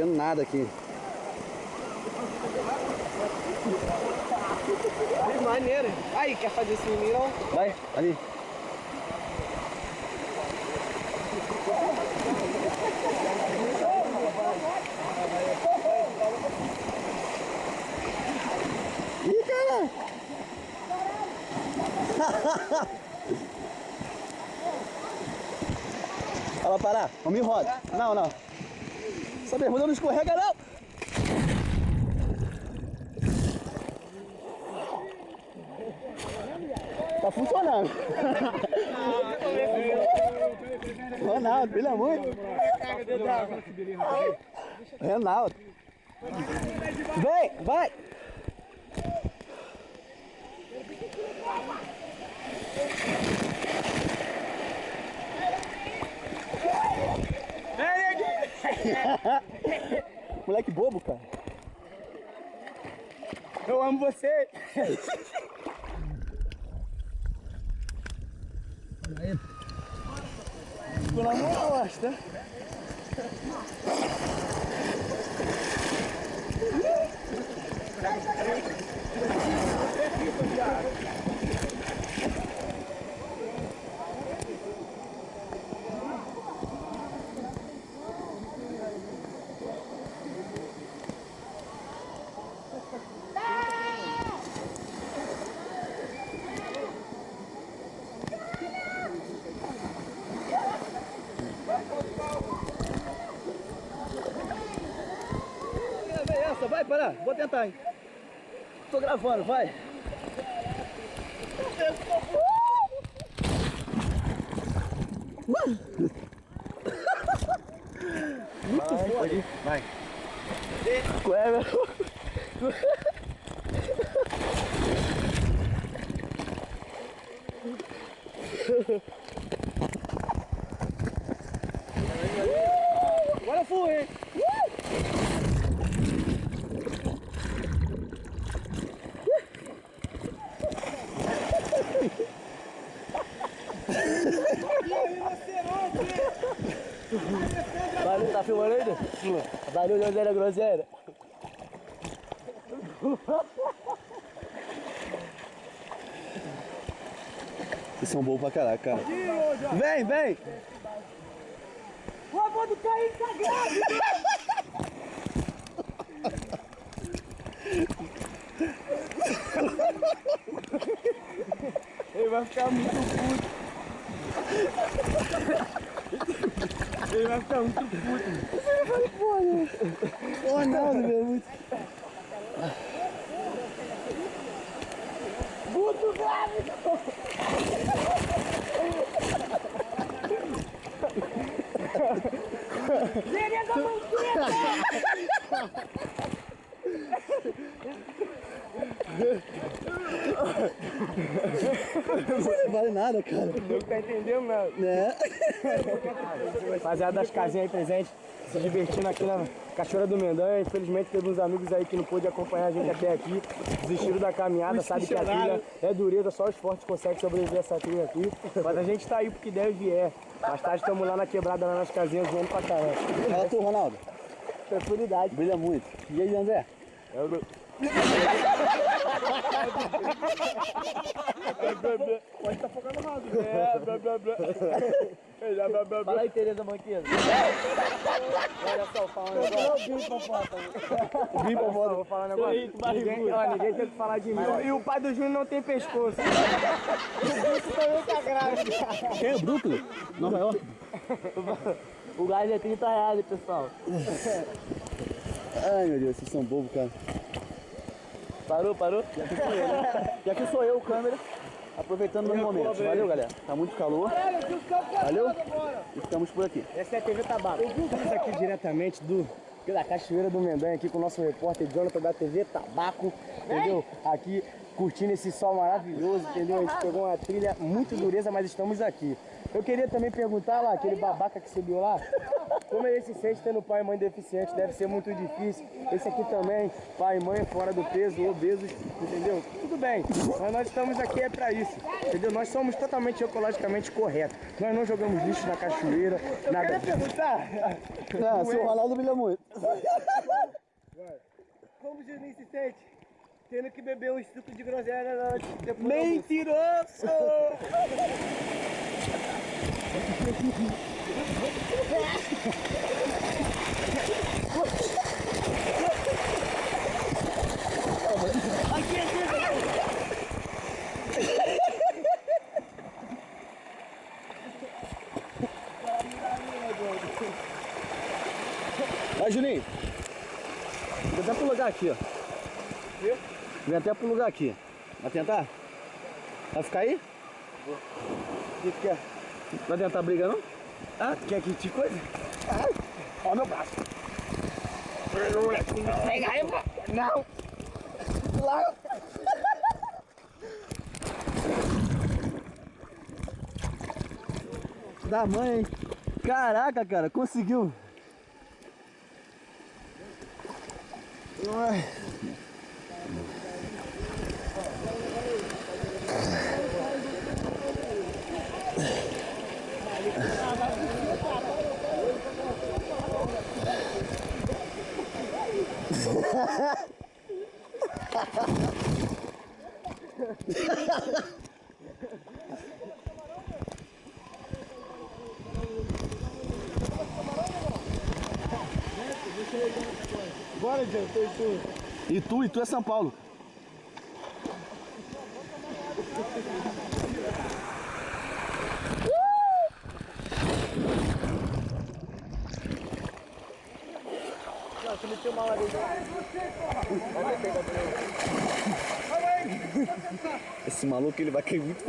vendo nada aqui. Maneiro. Aí, quer fazer esse não? Vai, ali. Ih, cara! Fala, parar. Vamos em roda. Não, não. Essa bermuda não escorrega, não. Tá funcionando. Ronaldo, pelo amor. Ronaldo. Vem, vai. Moleque bobo, cara. Eu amo você. Ficou na mão costa. Essa, vai parar, vou tentar, hein? Tô gravando, vai. Muito Vai, foda. ir. Vai. Qual é, meu? Agora fui, hein? Valeu, tá filmando ainda? Valeu, groselha, groselha. Vocês são bons pra caraca, cara. Vem, vem! O avô do Caim tá grávida! Ele vai ficar muito puto. Ele vai ficar muito puto. Ô, Ronaldo, meu, muito. Puto grávido! Seria da manqueta! Não vale nada, cara. Nunca entendeu, meu. Né? Rapaziada das casinhas aí presentes, se divertindo aqui na Cachoeira do Mendanha. Infelizmente teve uns amigos aí que não pôde acompanhar a gente até aqui. Desistiram da caminhada, sabe que a trilha é dureza, só os fortes conseguem sobreviver a essa trilha aqui. Mas a gente tá aí porque deve é. Mais tarde estamos lá na quebrada, lá nas casinhas, voando pra caramba. Fala tu, Ronaldo. Tranquilidade. Brilha muito. E aí, André? Pode estar focando rápido. É. É, blá. Fala aí, Tereza Manqueira. Olha só, fala um negócio. Vim pra Ó, foto. Vou falar um negócio. Ninguém, ó, ninguém tem que falar de mim. E o pai do Júnior não tem pescoço. O bicho também tá grávida. Quem é Brooklyn? Nova York? O gás é 30 reais, pessoal. Ai, meu Deus, vocês são bobos, cara. Parou, parou? E aqui sou eu, o câmera, aproveitando meus momentos. Valeu, galera. Tá muito calor. Valeu? E ficamos por aqui. Essa é a TV Tabaco. Estamos aqui diretamente do, da Cachoeira do Mendanha, aqui com o nosso repórter Jonathan da TV Tabaco, entendeu? Aqui curtindo esse sol maravilhoso, entendeu? A gente pegou uma trilha muito dureza, mas estamos aqui. Eu queria também perguntar lá, aquele babaca que subiu lá, Como ele se sente tendo pai e mãe deficiente, deve ser muito difícil. Esse aqui também, pai e mãe fora do peso, obesos, entendeu? Tudo bem, mas nós estamos aqui é pra isso, entendeu? Nós somos totalmente ecologicamente corretos. Nós não jogamos lixo na cachoeira, nada disso. Ah, seu Ronaldo brilha muito. Como o Juninho se sente? Tendo que beber um suco de groselha na hora de depois Mentiroso! Vai, Juninho. Vem até pro lugar aqui, ó. Vem até pro lugar aqui. Vai tentar? Vai ficar aí? O que que é? Vai tentar brigar não? Ah, tu quer que te coisa? Ó meu braço. Pega aí! Não! Da mãe, hein? Caraca, cara, conseguiu. Ai. Bora, Jean, tô tu. E tu, é São Paulo. Esse maluco ele vai cair muito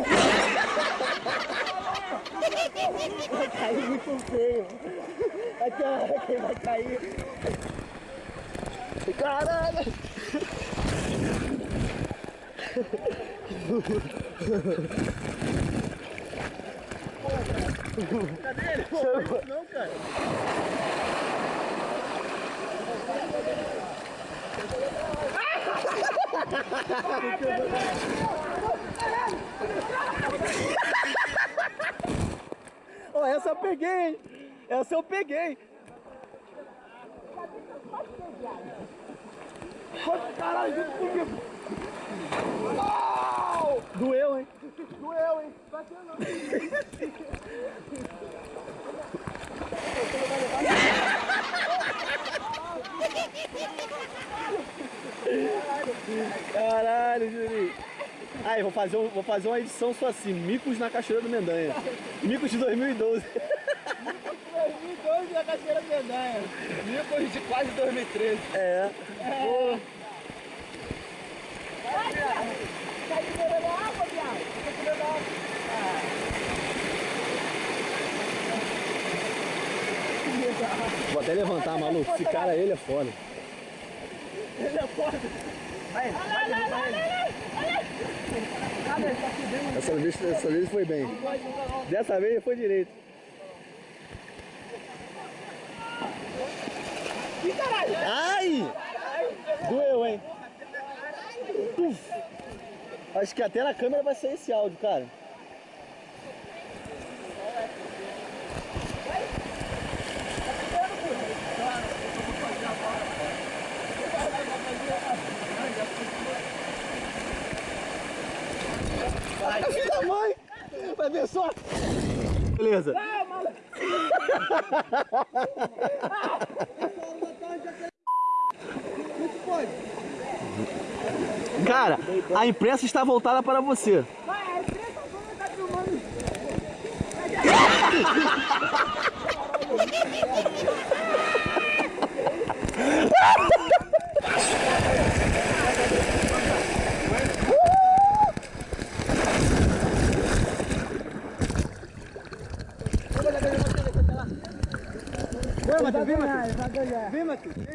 Vai cair muito feio. Aqui, ó, quem vai cair. Caralho! Não, cara. Ó, essa eu peguei, hein? Essa eu peguei. Caralho, junto comigo. Doeu, hein? Doeu, hein? Bateu não. Caralho, Juninho. Aí, vou fazer, um- vou fazer uma edição só assim, Micos na Cachoeira do Mendanha. Micos de 2012. 2012 na Cachoeira Mendanha. Depois de quase 2013. É. Pô. Tá segurando a água, viado? Tá água. Vou até levantar, maluco. Esse cara, ele é foda. Ele é foda. Dessa vez, dessa vez foi bem. Dessa vez foi direito. Ai! Doeu, hein? Uf. Acho que até na câmera vai sair esse áudio, cara. Ai, filho da mãe! Vai ver só! Beleza. Cara, a imprensa está voltada para você. Vai, a imprensa toda filmando. Vem, Vem, Vai ganhar. Vem, Matheus. Ganhar?